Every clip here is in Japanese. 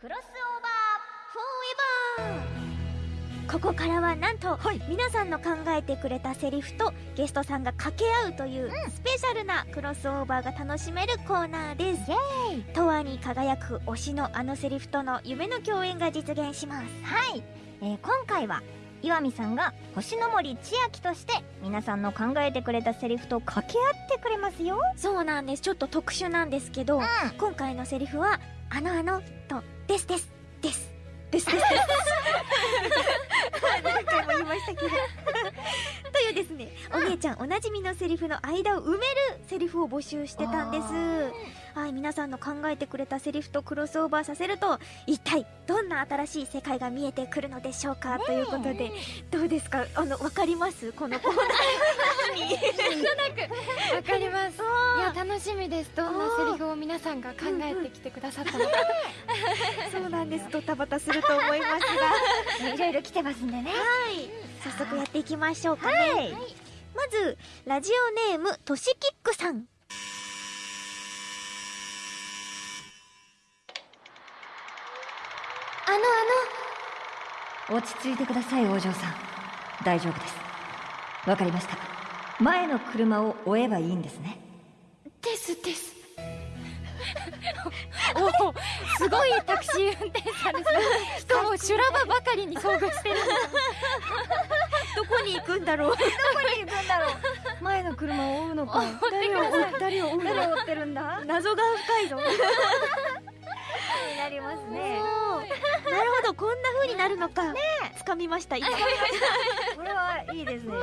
クロスオーバーフォーエバー。ここからはなんと、はい。皆さんの考えてくれたセリフとゲストさんが掛け合うというスペシャルなクロスオーバーが楽しめるコーナーです。永遠に輝く推しのあのセリフとの夢の共演が実現します。はい、えー今回は岩見さんが星の森千秋として皆さんの考えてくれたセリフと掛け合ってくれますよ。そうなんです。ちょっと特殊なんですけど、ん。今回のセリフは「あのあの」と「ですですです」ですですです。何回も言いましたけど。というですね。お姉ちゃんおなじみのセリフの間を埋めるセリフを募集してたんです。はい皆さんの考えてくれたセリフとクロスオーバーさせると一体どんな新しい世界が見えてくるのでしょうか、ということでどうですか？あのわかります？このコーナーわかります。いや楽しみです。どんなセリフを皆さんが考えてきてくださったのか。そうなんです。ドタバタすると思いますが。いろいろ来てますんでね。はい。早速やっていきましょうかね、はいまずラジオネームとしキックさん。あのあ落ち着いてくださいお嬢さん。大丈夫です。わかりました前の車を追えばいいんですね。のですです。おおすごいタクシー運転手さんですね。しかも修羅場ばかりに遭遇してるどこに行くんだろう？どこに行くんだろう？前の車を追うのか。誰を追う？誰を追う誰を追ってるんだ？謎が深いぞ。になりますね。なるほどこんな風になるのか。つかみました今。これはいいですね。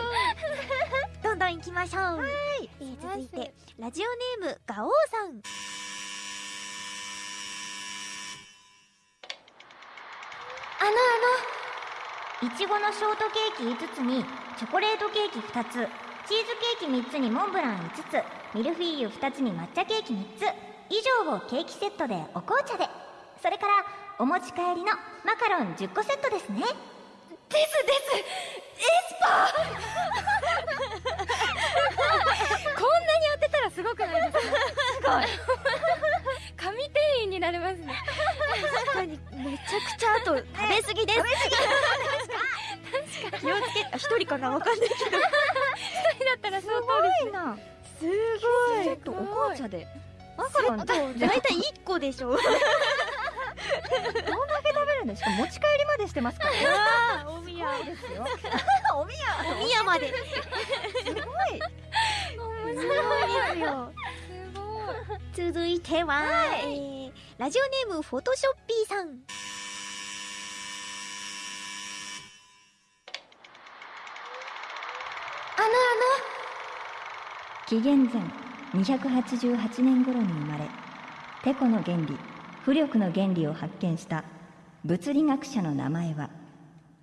どんどん行きましょう。はい、えー続いてラジオネームガオーさん。あのいちごのショートケーキ5つにチョコレートケーキ2つチーズケーキ3つにモンブラン5つミルフィーユ2つに抹茶ケーキ3つ以上をケーキセットでお紅茶で。それからお持ち帰りのマカロン10個セットですね。ですです。エスパー。こんなに当てたらすごくないですか？すごい。神店員になれますね。確かに。めちゃくちゃあと食べ過ぎです、気をつけあ一人かなわかんないけど。一人だったら相当ですなすごい。ちょっとお紅茶で。マカロンセット大体1個でしょ。どんだけ食べるんですか持ち帰りまでしてますからおみや。ですよ。おみや。おみやまで。すすごい。すごいですよ。すごい。続いては、えーラジオネームフォトショッピーさんあの紀元前288年頃に生まれテコの原理浮力の原理を発見した物理学者の名前は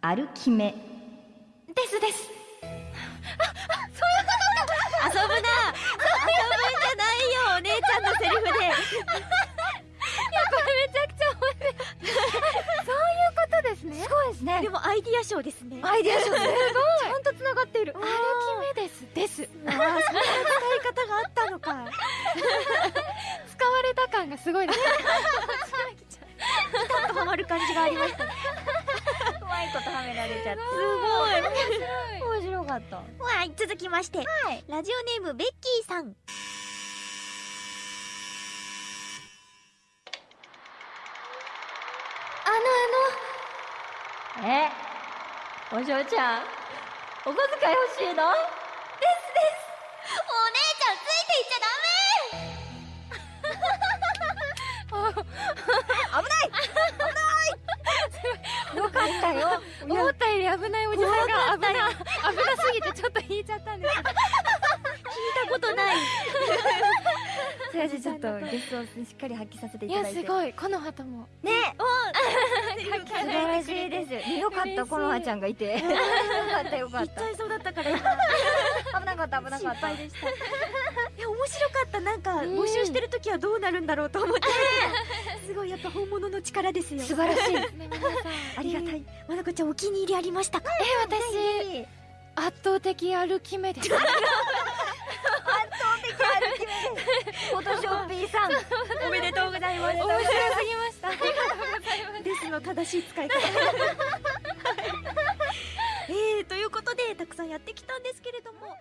アルキメ。あのですです。ですね。でもアイディア賞ですね。アイデア賞すごい。ちゃんと繋がっている。歩き目です。です。ああそんな使い方があったのか。使われた感がすごいです。ピタッとはまる感じがありましたうまいことはめられちゃってすごい。面白かった。はい続きまして、ラジオネームベッキーさんあのえお嬢ちゃんお小遣い欲しいの？お姉ちゃんついていっちゃよ かったよ。思ったより危ないおじさんが危な危なすぎてちょっと引いちゃったんですけどダメ聞いたことないそれでちょっとゲストをしっかり発揮させていいやただいて。すごい。この旗も。ね。素晴らしいですよかったこのはちゃん。がいてよかったよかっ言っちゃいそうだったから危なかった危なか心った配でしたいや面白かったなん。か募集してる時はどうなるん。だろうと思ってすごいやっぱ本物の力ですよ素晴らしいありがたいまなこちゃん。お気に入りありましたかえ私圧倒的歩き目ですフォトショッピーさん。おめでとうございます。面白すぎました。ありがとうございますですの正しい使い方。えー、ということでたくさんやってきたんですけれども。